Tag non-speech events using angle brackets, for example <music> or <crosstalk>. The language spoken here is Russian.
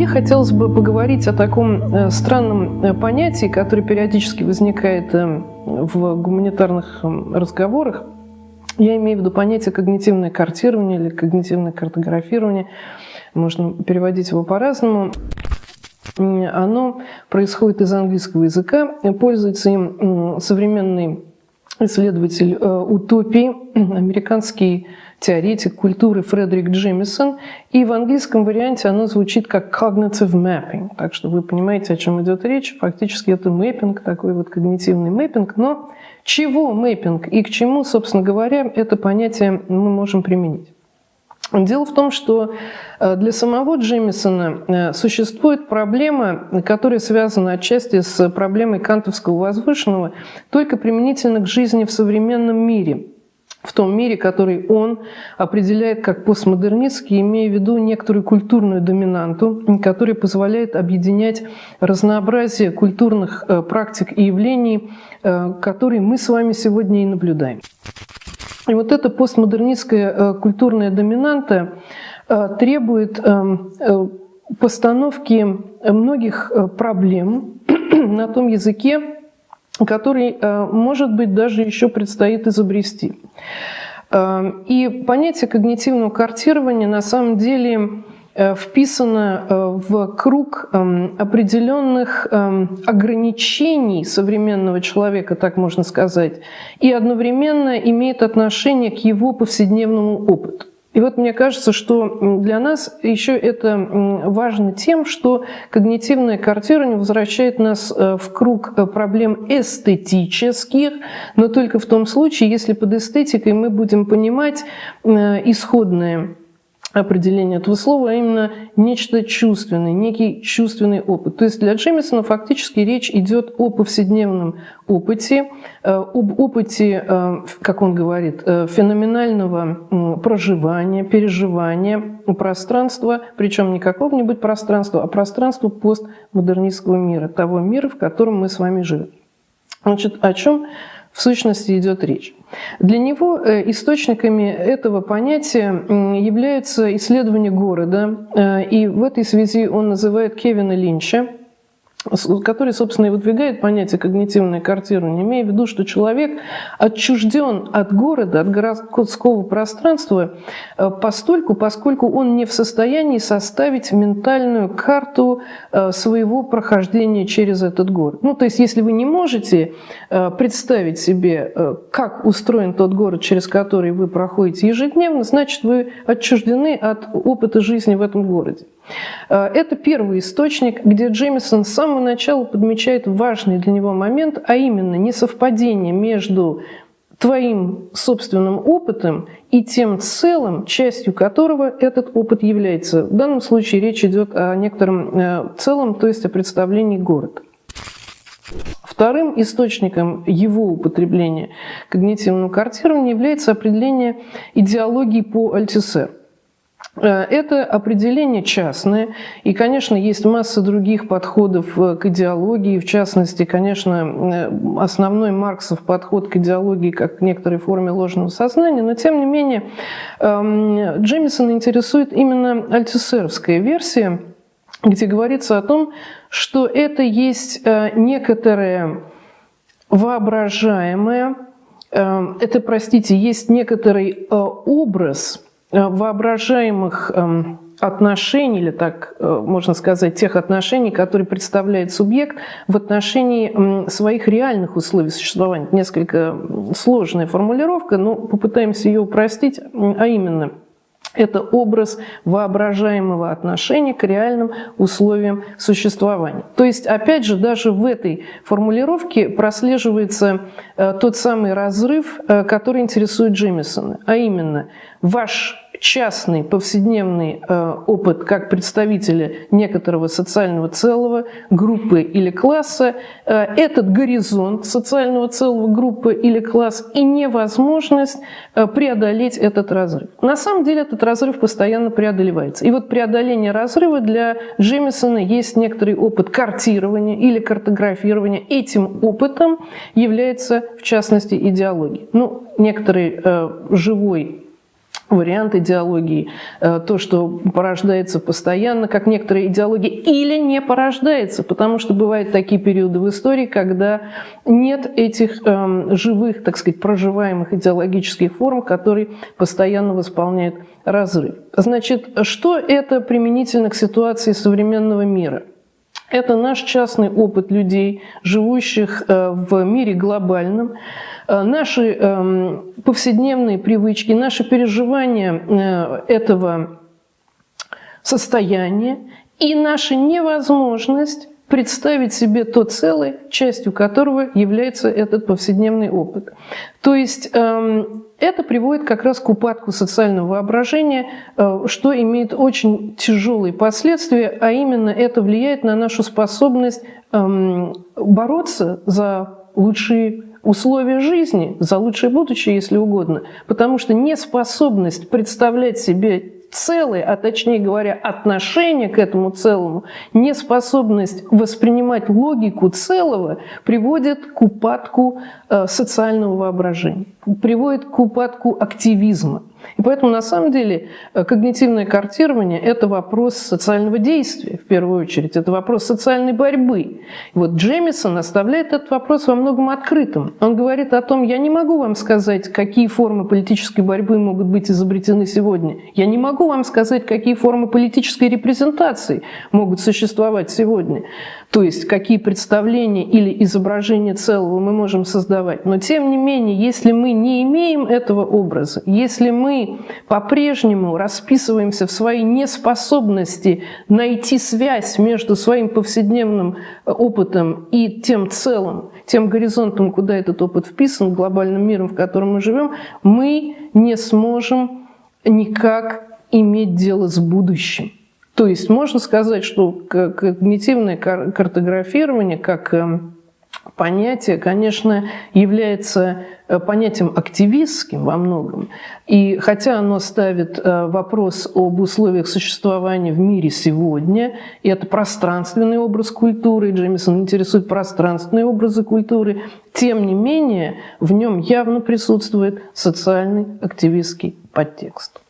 Мне хотелось бы поговорить о таком э, странном э, понятии, которое периодически возникает э, в гуманитарных разговорах. Я имею в виду понятие когнитивное картирование или когнитивное картографирование. Можно переводить его по-разному. Оно происходит из английского языка, пользуется им современный исследователь утопии, <clears throat> американский теоретик культуры Фредерик Джемисон, и в английском варианте оно звучит как cognitive mapping, так что вы понимаете, о чем идет речь. Фактически это мэппинг, такой вот когнитивный мэппинг, но чего мэппинг и к чему, собственно говоря, это понятие мы можем применить. Дело в том, что э, для самого Джемисона э, существует проблема, которая связана отчасти с проблемой кантовского возвышенного, только применительно к жизни в современном мире – в том мире, который он определяет как постмодернистский, имея в виду некоторую культурную доминанту, которая позволяет объединять разнообразие культурных э, практик и явлений, э, которые мы с вами сегодня и наблюдаем. И вот эта постмодернистская э, культурная доминанта требует постановки многих проблем <clears throat> на том языке, который, э, может быть, даже еще предстоит изобрести. Э, и понятие когнитивного картирования на самом деле э, вписано в круг определенных ограничений современного человека, так можно сказать, и одновременно имеет отношение к его повседневному опыту. И вот мне кажется, что для нас еще это важно тем, что когнитивное картирование возвращает нас э, в круг э, проблем эстетических, но только в том случае, если под эстетикой мы будем понимать э, исходное определение этого слова, а именно нечто чувственное, некий чувственный опыт. То есть для Джемисона фактически речь идет о повседневном опыте, э, об опыте, э, как он говорит, э, феноменального проживания, переживания пространства, причем не какого-нибудь пространства, а пространства постмодернистского мира, того мира, в котором мы с вами живем. Значит, о чем в сущности идет речь. Для него э, источниками этого понятия являются исследования города, э, и в этой связи он называет Кевина Линча – который, собственно, и выдвигает понятие когнитивное картирование, имея в виду, что человек отчужден от города, от городского пространства э, постольку, поскольку он не в состоянии составить ментальную карту э, своего прохождения через этот город. Ну, то есть, если вы не можете э, представить себе, как устроен тот город, через который вы проходите ежедневно, значит, вы отчуждены от опыта жизни в этом городе. Э, это первый источник, где Джеймисон с самого начала подмечает важный для него момент, а именно несовпадение между твоим собственным опытом и тем целым, частью которого этот опыт является. В данном случае речь идет о некотором э, целом, то есть о представлении города. Вторым источником его употребления когнитивного картирования является определение идеологии по Альтисер. Э, это определение частное, и, конечно, есть масса других подходов э, к идеологии, в частности, конечно, э, основной Марксов подход к идеологии как к некоторой форме ложного сознания, но, тем не менее, эм, Джемисон интересует именно альтисеровская версия, где говорится о том, что это есть некоторое воображаемое, это, простите, есть некоторый образ – воображаемых эм, отношений, или так э, можно сказать, тех отношений, которые представляет субъект в отношении своих реальных условий существования. Несколько сложная формулировка, но попытаемся ее упростить, а именно – это образ воображаемого отношения к реальным условиям существования. То есть, опять же, даже в этой формулировке прослеживается э, тот самый разрыв, который интересует Джемисона, а именно ваш частный повседневный э, опыт как представителя некоторого социального целого, группы или класса, э, этот горизонт социального целого группы или класс и невозможность э, преодолеть этот разрыв. На самом деле этот разрыв постоянно преодолевается. И вот преодоление разрыва для Джемисона есть некоторый опыт картирования или картографирования. Этим опытом является, в частности, идеология. Ну, некоторый э, живой вариант идеологии, э, то, что порождается постоянно, как некоторые идеологии, или не порождается, потому что бывают такие периоды в истории, когда нет этих эм, живых, так сказать, проживаемых идеологических форм, которые постоянно восполняют разрыв. Значит, что это применительно к ситуации современного мира? Это наш частный опыт людей, живущих э, в мире глобальном, Э, наши эм, повседневные привычки, наши переживания э, этого состояния и наша невозможность представить себе то целое, частью которого является этот повседневный опыт. То есть эм, это приводит как раз к упадку социального воображения, э, что имеет очень тяжелые последствия, а именно это влияет на нашу способность эм, бороться за лучшие условия жизни, за лучшее будущее, если угодно, потому что неспособность представлять себе целое, а точнее говоря, отношение к этому целому, неспособность воспринимать логику целого приводит к упадку э, социального воображения, приводит к упадку активизма. И поэтому на самом деле э, когнитивное картирование – это вопрос социального действия, в первую очередь, это вопрос социальной борьбы. И вот Джемисон оставляет этот вопрос во многом открытым. Он говорит о том, я не могу вам сказать, какие формы политической борьбы могут быть изобретены сегодня. Я не могу вам сказать, какие формы политической репрезентации могут существовать сегодня. То есть, какие представления или изображения целого мы можем создавать. Но тем не менее, если мы не имеем этого образа, если мы мы по-прежнему расписываемся в своей неспособности найти связь между своим повседневным э, опытом и тем целым, тем горизонтом, куда этот опыт вписан, глобальным миром, в котором мы живем, мы не сможем никак иметь дело с будущим. То есть можно сказать, что когнитивное картографирование, как эм, понятие, конечно, является э, понятием активистским во многом. И хотя оно ставит э, вопрос об условиях существования в мире сегодня, и это пространственный образ культуры, Джеймисон интересует пространственные образы культуры, тем не менее в нем явно присутствует социальный активистский подтекст.